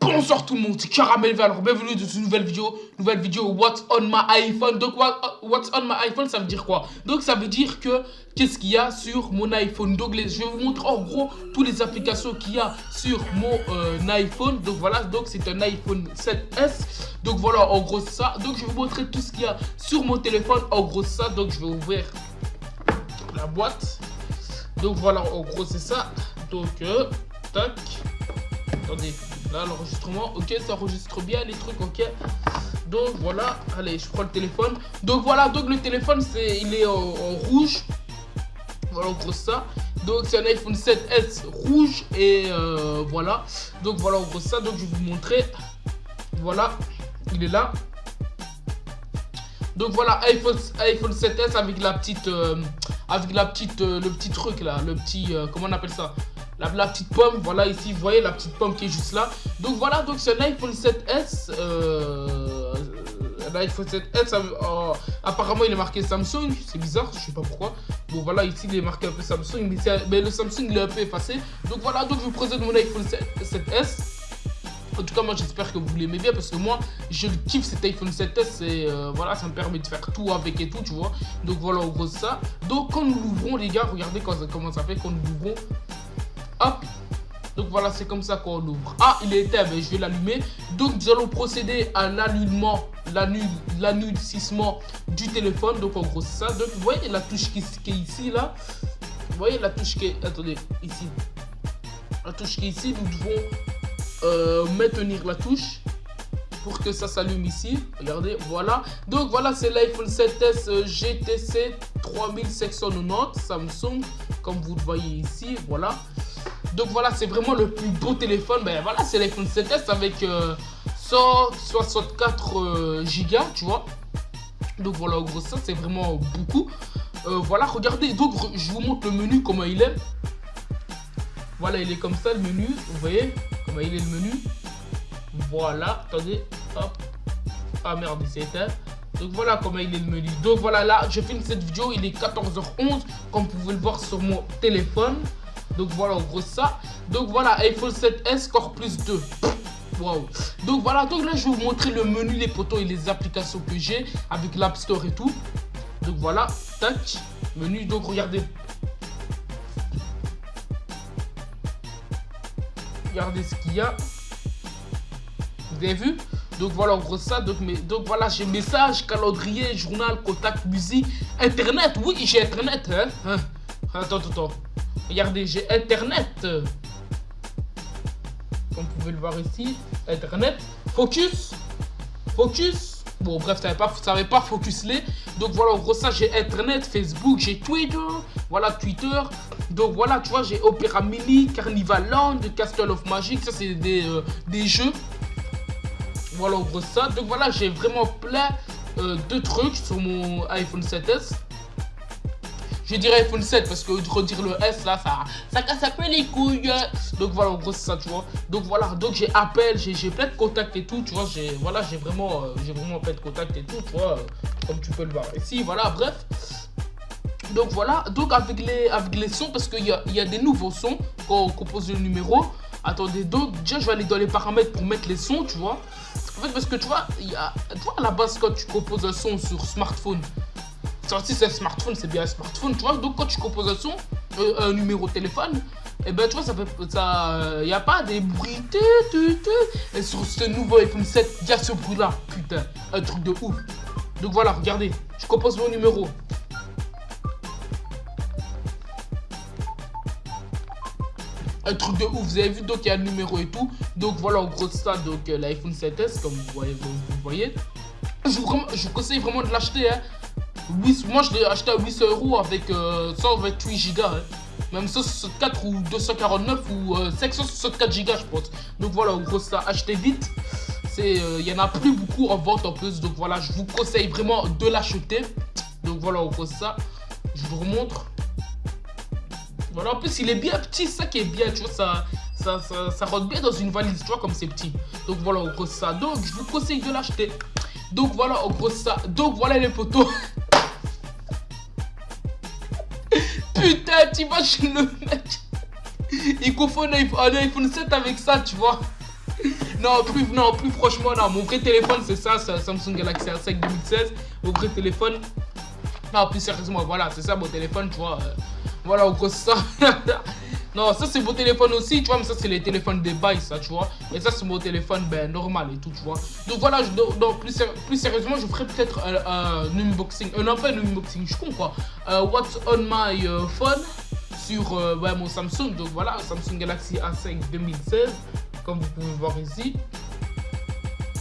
Bonsoir tout le monde, c'est Caramel alors bienvenue dans une nouvelle vidéo, nouvelle vidéo What's on my iPhone? Donc What's on my iPhone ça veut dire quoi? Donc ça veut dire que qu'est-ce qu'il y a sur mon iPhone? Donc je vais vous montrer en gros toutes les applications qu'il y a sur mon euh, iPhone. Donc voilà, donc c'est un iPhone 7S. Donc voilà en gros ça. Donc je vais vous montrer tout ce qu'il y a sur mon téléphone. En gros ça, donc je vais ouvrir la boîte. Donc voilà en gros c'est ça. Donc euh, tac. Attendez, là l'enregistrement, ok, ça enregistre bien les trucs, ok. Donc voilà, allez, je prends le téléphone. Donc voilà, donc le téléphone, c'est il est en, rouge. Voilà, en gros ça. Donc c'est un iPhone 7S rouge et euh, voilà. Donc voilà, en gros ça. Donc je vais vous montrer. Voilà, il est là. Donc voilà, iPhone, iPhone 7S avec la petite, euh, avec la petite, euh, le petit truc là, le petit, comment on appelle ça? La, petite pomme, voilà ici, vous voyez la petite pomme qui est juste là. Donc voilà, donc c'est un iPhone 7S. Euh, un iPhone 7S, euh, apparemment il est marqué Samsung, c'est bizarre, je sais pas pourquoi. Bon voilà, ici il est marqué un peu Samsung, mais, le Samsung il est un peu effacé. Donc voilà, donc je vous présente mon iPhone 7, s En tout cas, moi j'espère que vous l'aimez bien parce que moi je kiffe cet iPhone 7S et euh, voilà, ça me permet de faire tout avec et tout, tu vois. Donc voilà, en gros ça. Donc quand nous l'ouvrons, les gars, regardez comment ça fait quand nous l'ouvrons. Donc voilà, c'est comme ça qu'on ouvre. Ah, il est éteint, mais je vais l'allumer. Donc nous allons procéder à l'allumement, l'annulcissement du téléphone. Donc en gros, c'est ça. Donc vous voyez la touche qui, est ici, là. Vous voyez la touche qui est... Attendez, ici. La touche qui est ici, nous devons euh, maintenir la touche pour que ça s'allume ici. Regardez, voilà. Donc voilà, c'est l'iPhone 7S GTC 3790 Samsung, comme vous le voyez ici. Voilà. Donc voilà, c'est vraiment le plus beau téléphone. Ben voilà, c'est l'iPhone 7S avec 164 euh, Go, tu vois. Donc voilà, en gros, ça, c'est vraiment beaucoup. Euh, voilà, regardez, donc je vous montre le menu, comment il est. Voilà, il est comme ça, le menu. Vous voyez comment il est le menu. Voilà, attendez, hop. Ah merde, il. Donc voilà comment il est le menu. Donc voilà, là, je filme cette vidéo, il est 14h11, comme vous pouvez le voir sur mon téléphone. Donc voilà, en gros ça. Donc voilà, iPhone 7S Core Plus 2. Wow. Donc voilà, donc là je vais vous montrer le menu, les photos et les applications que j'ai avec l'App Store et tout. Donc voilà, tac, menu, donc regardez. Regardez ce qu'il y a. Vous avez vu? Donc voilà, en gros ça. Donc, mais, voilà, j'ai message, calendrier, journal, contact, musique, internet. Oui, j'ai internet. Hein? hein. Attends, attends, attends. Regardez, j'ai Internet. Comme vous pouvez le voir ici. Internet. Focus. Focus. Bon, bref, ça n'avait pas, pas focus les. Donc voilà, en gros, ça, j'ai Internet, Facebook, j'ai Twitter. Voilà, Twitter. Donc voilà, tu vois, j'ai Opera Mini, Carnival Land, Castle of Magic. Ça, c'est des, euh, des jeux. Voilà, en gros, ça. Donc voilà, j'ai vraiment plein euh, de trucs sur mon iPhone 7S. Je dirais iPhone 7 parce que redire le S là, ça, ça casse un peu les couilles. Donc voilà, en gros, c'est ça, tu vois. Donc voilà, donc j'ai appel, j'ai plein de contacts et tout, tu vois. J'ai voilà, j'ai vraiment, euh, vraiment plein de contacts et tout, tu vois, euh, comme tu peux le voir ici. Voilà, bref. Donc voilà, donc avec les, avec les sons, parce qu'il y a, y a des nouveaux sons quand on compose le numéro. Attendez, donc déjà je vais aller dans les paramètres pour mettre les sons, tu vois. En fait, parce que tu vois, y a, tu vois à la base quand tu composes un son sur smartphone, si c'est un smartphone, c'est bien un smartphone, tu vois. Donc quand tu composes un son, euh, un numéro de téléphone, et eh ben tu vois, ça fait ça. N'y a pas des bruits. Et sur ce nouveau iPhone 7, il y a ce bruit là. Putain, un truc de ouf. Donc voilà, regardez, je compose mon numéro. un truc de ouf. Vous avez vu, donc il y a le numéro et tout. Donc voilà, en gros, ça, donc euh, l'iPhone 7S, comme vous voyez. Voyez. Je, vous, je vous conseille vraiment de l'acheter. Hein moi, je l'ai acheté à 800 euros avec 128 Go. Hein. Même 164 ou 249 ou 564 euh, Go, je pense. Donc voilà, en gros, ça, achetez vite. Il euh, y en a plus beaucoup en vente en plus. Donc voilà, je vous conseille vraiment de l'acheter. Donc voilà, en gros, ça. Je vous remontre. Voilà, en plus, il est bien petit, ça qui est bien, tu vois, ça, ça, ça, rentre bien dans une valise, tu vois, comme c'est petit. Donc voilà, en gros, ça. Donc, je vous conseille de l'acheter. Donc voilà, en gros, ça. Donc voilà les photos. t'imagines le mec Il confond un iPhone 7 avec ça, tu vois. non, plus, non, plus franchement, non. Mon vrai téléphone, c'est ça, c'est Samsung Galaxy A5 2016. Mon vrai téléphone. Non, plus sérieusement, voilà, c'est ça mon téléphone, tu vois. Euh, voilà, au gros, ça. non, ça, c'est mon téléphone aussi, tu vois, mais ça, c'est les téléphones des bails, ça, tu vois. Mais ça, c'est mon téléphone, ben, normal et tout, tu vois. Donc, voilà, donc, plus, plus sérieusement, je ferai peut-être un unboxing. Euh, non, pas un unboxing, je suis con, quoi. Euh, what's on my phone? Sur ouais, mon Samsung. Donc, voilà, Samsung Galaxy A5 2016 comme vous pouvez voir ici.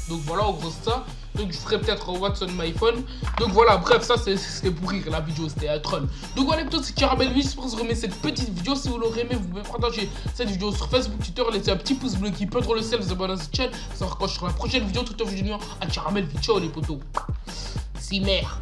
Donc voilà, en gros ça. Donc je ferai peut-être What's on my phone. Donc voilà, bref, ça c'était pour rire la vidéo, c'était un troll. Donc voilà, plutôt c'est Caramel J'espère que vous remettre cette petite vidéo. Si vous l'aurez aimé, vous pouvez partager cette vidéo sur Facebook, Twitter, laisser un petit pouce bleu qui peut trop le sel, vous abonner à cette chaîne. Ça quand je la prochaine vidéo, tout en vidéo à Caramel Ciao les potos. Si mère.